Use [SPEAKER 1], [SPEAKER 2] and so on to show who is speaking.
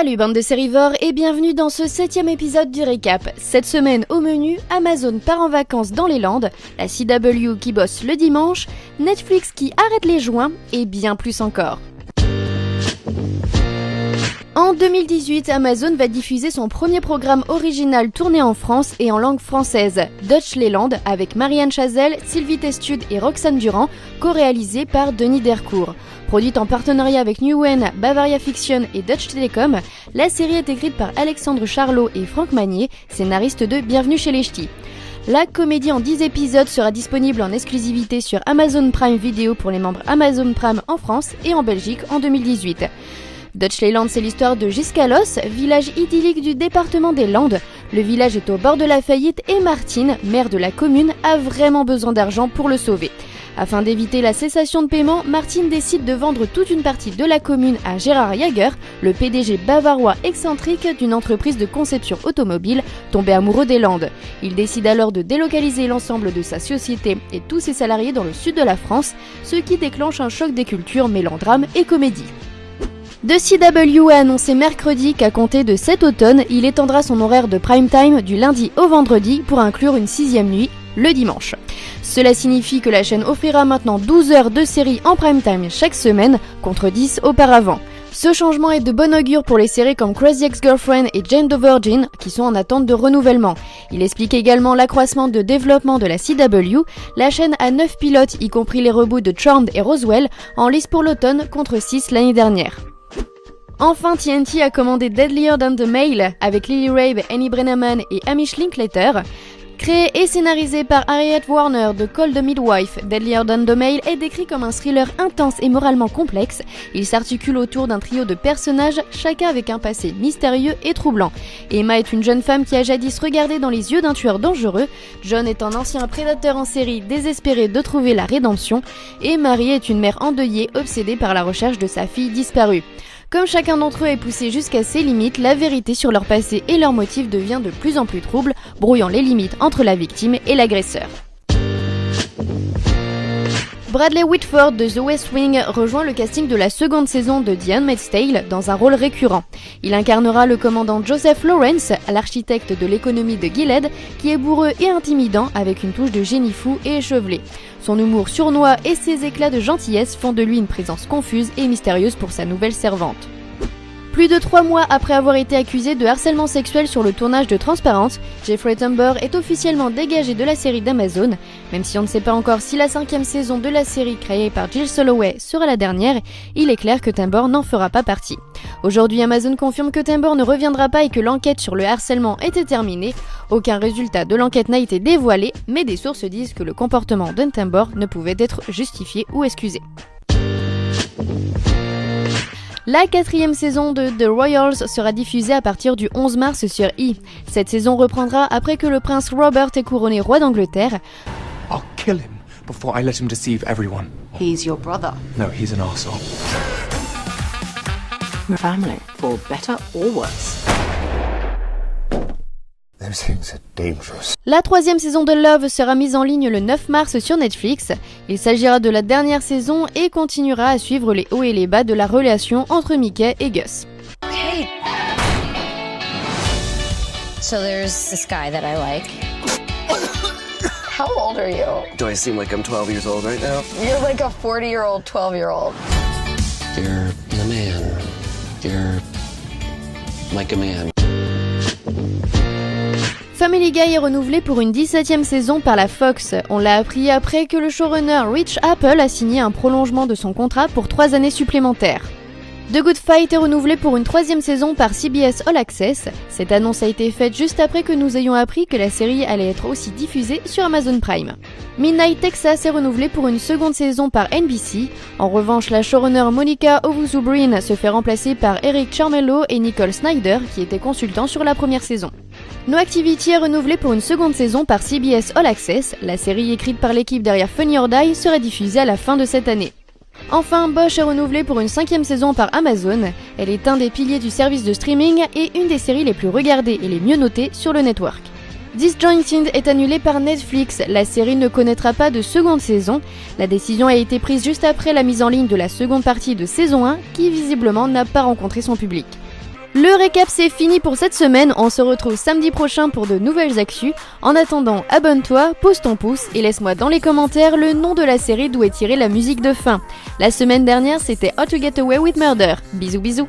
[SPEAKER 1] Salut bande de sérivores et bienvenue dans ce septième épisode du récap. Cette semaine au menu, Amazon part en vacances dans les Landes, la CW qui bosse le dimanche, Netflix qui arrête les joints et bien plus encore. En 2018, Amazon va diffuser son premier programme original tourné en France et en langue française, Dutch Leland, avec Marianne Chazelle, Sylvie Testude et Roxane Durand, co-réalisé par Denis Dercourt. Produite en partenariat avec Newen, Bavaria Fiction et Dutch Telecom, la série est écrite par Alexandre Charlot et Franck Magnier, scénaristes de Bienvenue chez les Ch'tis. La comédie en 10 épisodes sera disponible en exclusivité sur Amazon Prime Video pour les membres Amazon Prime en France et en Belgique en 2018. Dutch Leyland, c'est l'histoire de Giscalos, village idyllique du département des Landes. Le village est au bord de la faillite et Martine, maire de la commune, a vraiment besoin d'argent pour le sauver. Afin d'éviter la cessation de paiement, Martine décide de vendre toute une partie de la commune à Gérard Jager, le PDG bavarois excentrique d'une entreprise de conception automobile tombé amoureux des Landes. Il décide alors de délocaliser l'ensemble de sa société et tous ses salariés dans le sud de la France, ce qui déclenche un choc des cultures mêlant drame et comédie. The CW a annoncé mercredi qu'à compter de cet automne, il étendra son horaire de prime time du lundi au vendredi pour inclure une sixième nuit, le dimanche. Cela signifie que la chaîne offrira maintenant 12 heures de série en prime time chaque semaine, contre 10 auparavant. Ce changement est de bon augure pour les séries comme Crazy Ex-Girlfriend et Jane the Virgin, qui sont en attente de renouvellement. Il explique également l'accroissement de développement de la CW. La chaîne a 9 pilotes, y compris les reboots de Charmed et Roswell, en lice pour l'automne contre 6 l'année dernière. Enfin, TNT a commandé Deadlier Than the Mail avec Lily Rabe, Annie Brenneman et Amish Linklater. Créé et scénarisé par Harriet Warner de Call the Midwife, Deadlier Than the Mail est décrit comme un thriller intense et moralement complexe. Il s'articule autour d'un trio de personnages, chacun avec un passé mystérieux et troublant. Emma est une jeune femme qui a jadis regardé dans les yeux d'un tueur dangereux. John est un ancien prédateur en série désespéré de trouver la rédemption. Et Marie est une mère endeuillée obsédée par la recherche de sa fille disparue. Comme chacun d'entre eux est poussé jusqu'à ses limites, la vérité sur leur passé et leurs motifs devient de plus en plus trouble, brouillant les limites entre la victime et l'agresseur. Bradley Whitford de The West Wing rejoint le casting de la seconde saison de The Handmaid's Tale dans un rôle récurrent. Il incarnera le commandant Joseph Lawrence, l'architecte de l'économie de Gilead, qui est bourreux et intimidant avec une touche de génie fou et échevelé. Son humour sournois et ses éclats de gentillesse font de lui une présence confuse et mystérieuse pour sa nouvelle servante. Plus de trois mois après avoir été accusé de harcèlement sexuel sur le tournage de Transparence, Jeffrey Tambor est officiellement dégagé de la série d'Amazon. Même si on ne sait pas encore si la cinquième saison de la série créée par Jill Soloway sera la dernière, il est clair que Tambor n'en fera pas partie. Aujourd'hui, Amazon confirme que Tambor ne reviendra pas et que l'enquête sur le harcèlement était terminée. Aucun résultat de l'enquête n'a été dévoilé, mais des sources disent que le comportement d'un Tambor ne pouvait être justifié ou excusé. La quatrième saison de The Royals sera diffusée à partir du 11 mars sur E! Cette saison reprendra après que le prince Robert ait couronné roi d'Angleterre.
[SPEAKER 2] I'll kill him before I let him deceive everyone.
[SPEAKER 3] He's your brother.
[SPEAKER 2] No, he's an arsehole.
[SPEAKER 3] Family, for better or worse.
[SPEAKER 1] La troisième saison de Love sera mise en ligne le 9 mars sur Netflix. Il s'agira de la dernière saison et continuera à suivre les hauts et les bas de la relation entre Mickey et Gus.
[SPEAKER 4] Okay. So there's this guy that I like.
[SPEAKER 3] How old are you?
[SPEAKER 5] Do I seem like I'm 12 years old right now?
[SPEAKER 3] You're like a 40 year old, 12 year old.
[SPEAKER 5] You're the man. You're like a man.
[SPEAKER 1] Family Guy est renouvelé pour une 17e saison par la Fox. On l'a appris après que le showrunner Rich Apple a signé un prolongement de son contrat pour 3 années supplémentaires. The Good Fight est renouvelé pour une troisième saison par CBS All Access. Cette annonce a été faite juste après que nous ayons appris que la série allait être aussi diffusée sur Amazon Prime. Midnight Texas est renouvelé pour une seconde saison par NBC. En revanche, la showrunner Monica Ovuzubrin se fait remplacer par Eric Charmello et Nicole Snyder, qui étaient consultants sur la première saison. No Activity est renouvelé pour une seconde saison par CBS All Access. La série écrite par l'équipe derrière Funny or Die sera diffusée à la fin de cette année. Enfin, Bosch est renouvelée pour une cinquième saison par Amazon. Elle est un des piliers du service de streaming et une des séries les plus regardées et les mieux notées sur le network. Disjointed est annulée par Netflix. La série ne connaîtra pas de seconde saison. La décision a été prise juste après la mise en ligne de la seconde partie de saison 1 qui visiblement n'a pas rencontré son public. Le récap c'est fini pour cette semaine, on se retrouve samedi prochain pour de nouvelles actus. En attendant, abonne-toi, pose ton pouce et laisse-moi dans les commentaires le nom de la série d'où est tirée la musique de fin. La semaine dernière c'était How to Get Away with Murder. Bisous bisous